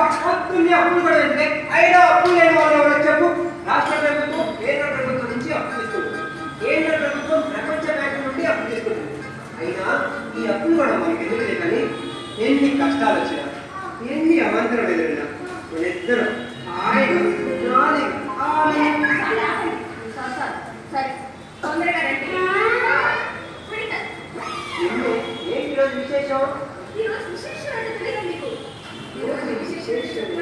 అప్పులు అప్పులు కూడా ఉంటే అయినా అప్పులు లేని వాళ్ళు ఎవరో చెప్పు రాష్ట్ర ప్రభుత్వం కేంద్ర ప్రభుత్వం నుంచి అప్పు తీసుకుంటుంది. కేంద్ర ప్రభుత్వం ప్రపంచ బ్యాంకు నుండి అప్పు తీసుకుంటుంది. అయినా ఈ అప్పులు కూడా మనకి ఎందుకు కానీ ఎన్ని కష్టాలు వచ్చినా ఎన్ని అవంతరం ఎదురైనా ఇద్దరు ఆయన విశేషం? ఈరోజు విశేషం అంటే తెలియదు మీకు? ఈరోజు 이거는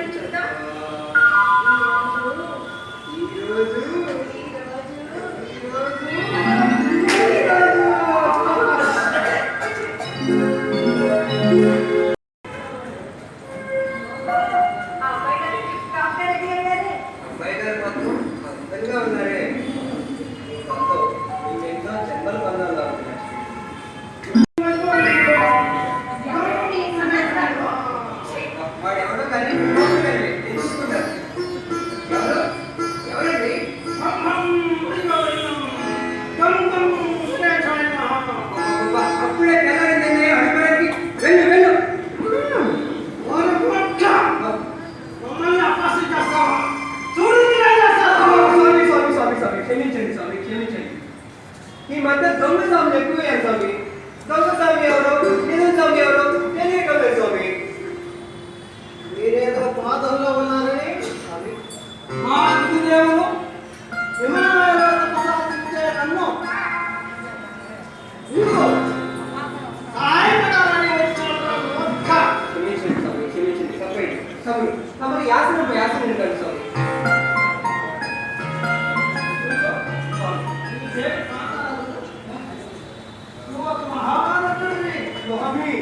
स्वामी।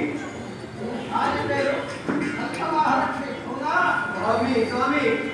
आज अच्छा महाराज होगा। स्वामी स्वामी।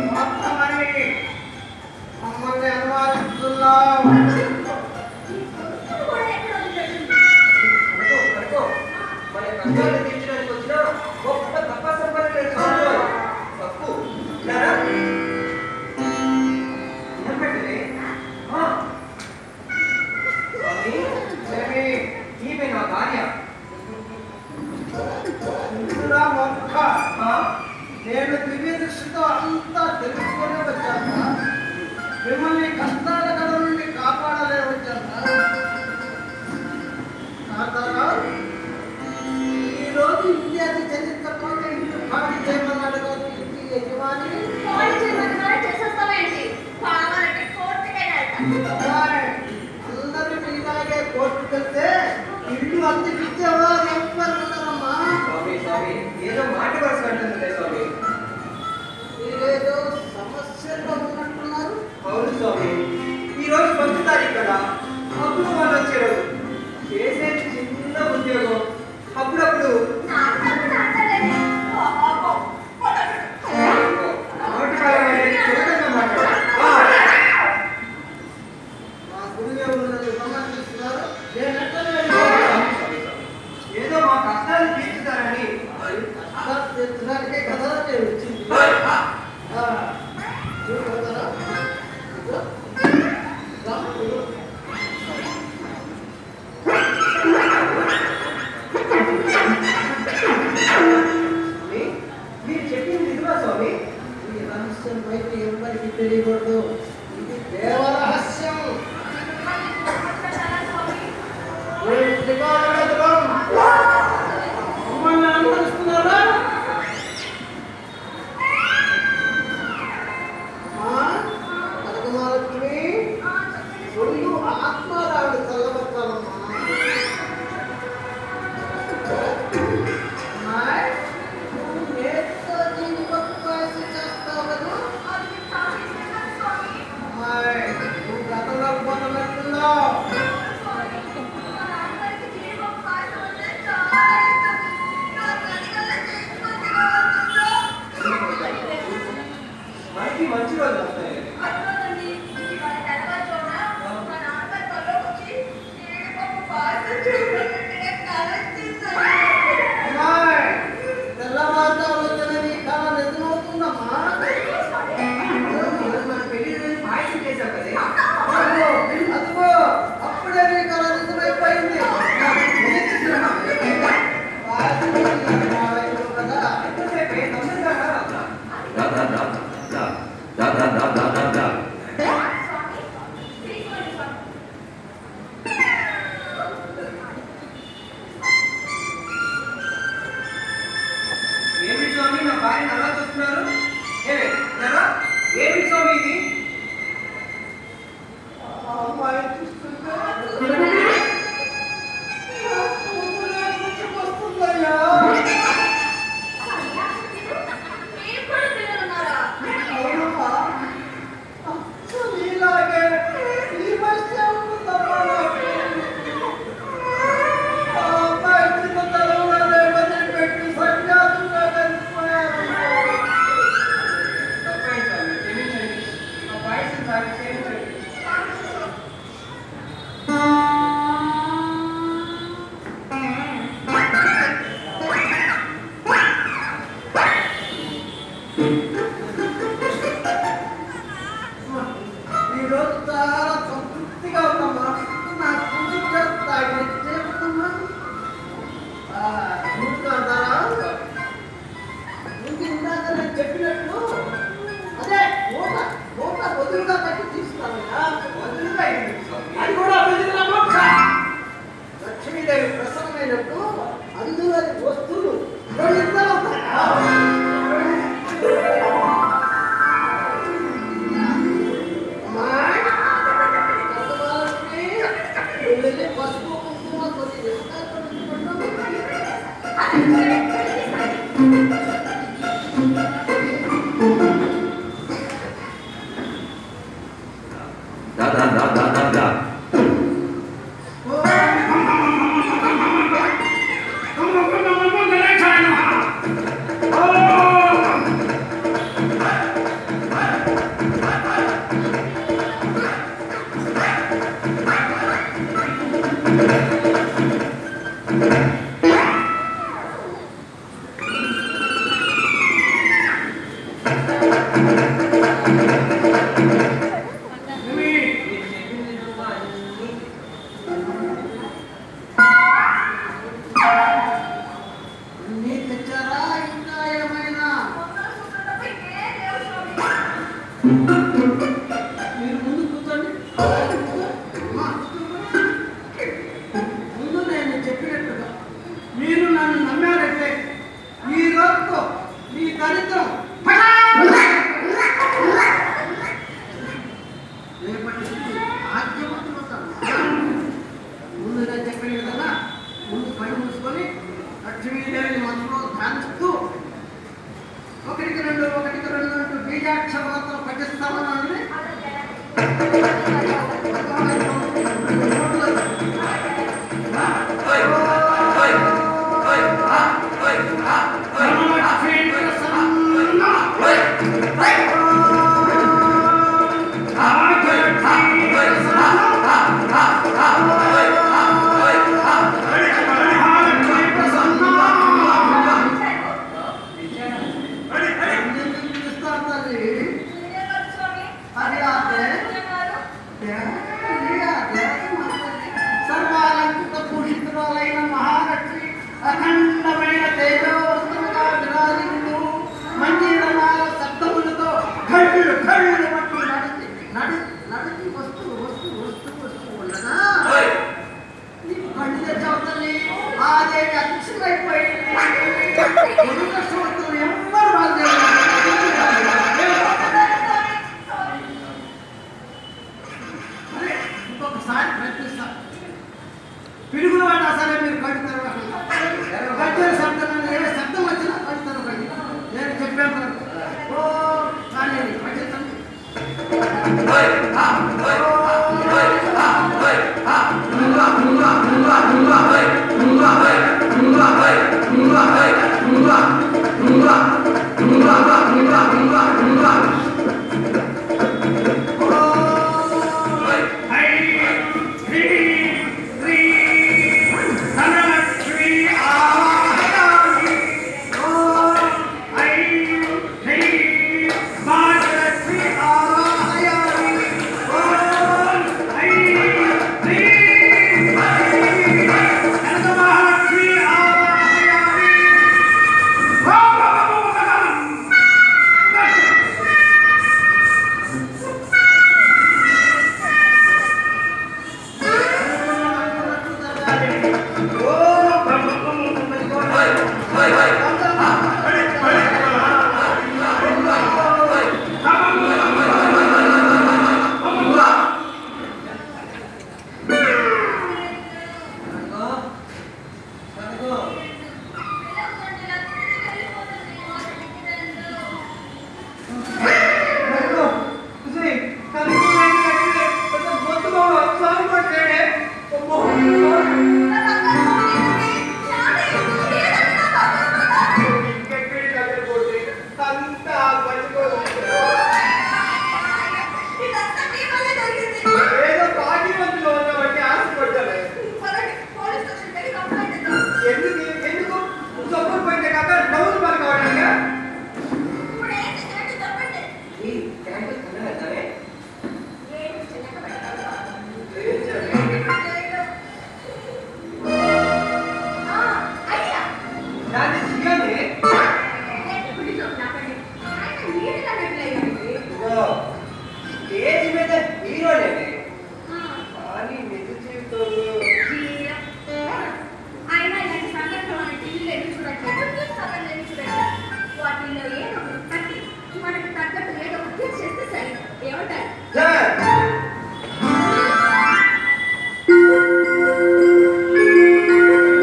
అందరూ పిల్లలకే కోర్టుకు వెళ్తే ఇల్లు అంత పిచ్చేవారు ఎవరున్నారమ్మా స్వామి స్వామి ఏదో మాట వరుసంటుంది స్వామి మీరేదో సమస్యలో అవును స్వామి ఈరోజు ఫస్ట్ తారీఖు కదా అప్పుడు వాళ్ళు వచ్చారు చిన్న ఉద్యోగం అప్పుడప్పుడు 間違いなくて పిడుగులు పడ్డా సరే మీరు కట్టుతారు కట్టే శబ్దం ఏ శబ్దం వచ్చినా కట్టుతారు నేను చెప్పాను ఓ కానీ Mumbai, Mumbai, Mumbai, Mumbai, Mumbai, Mumbai, Mumbai, Mumbai, Mumbai,